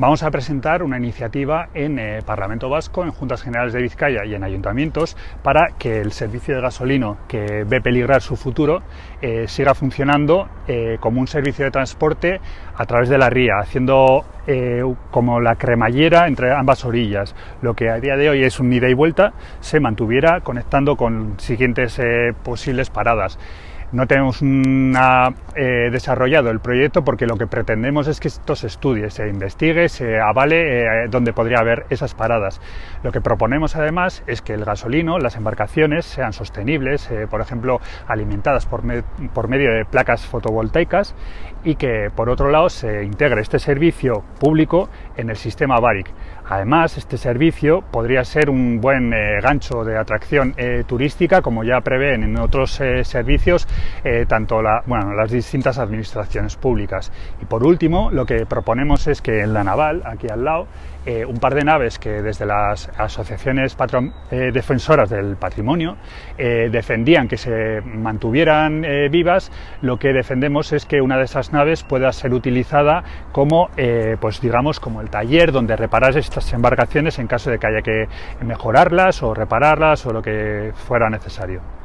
Vamos a presentar una iniciativa en eh, Parlamento Vasco, en Juntas Generales de Vizcaya y en ayuntamientos para que el servicio de gasolino que ve peligrar su futuro eh, siga funcionando eh, como un servicio de transporte a través de la ría, haciendo como la cremallera entre ambas orillas. Lo que a día de hoy es un ida y vuelta se mantuviera conectando con siguientes posibles paradas no tenemos eh, desarrollado el proyecto porque lo que pretendemos es que esto se estudie, se investigue, se avale eh, donde podría haber esas paradas. Lo que proponemos además es que el gasolino, las embarcaciones sean sostenibles, eh, por ejemplo, alimentadas por, por medio de placas fotovoltaicas y que por otro lado se integre este servicio público en el sistema BARIC. Además, este servicio podría ser un buen gancho de atracción turística, como ya prevén en otros servicios eh, tanto bueno, las distintas administraciones públicas. Y por último, lo que proponemos es que en la naval, aquí al lado, eh, un par de naves que desde las asociaciones eh, defensoras del patrimonio defendían que se mantuvieran vivas, lo que defendemos es que una de esas naves pueda ser utilizada como, pues digamos, como el taller donde reparar estas embarcaciones en caso de que haya que mejorarlas o repararlas o lo que fuera necesario.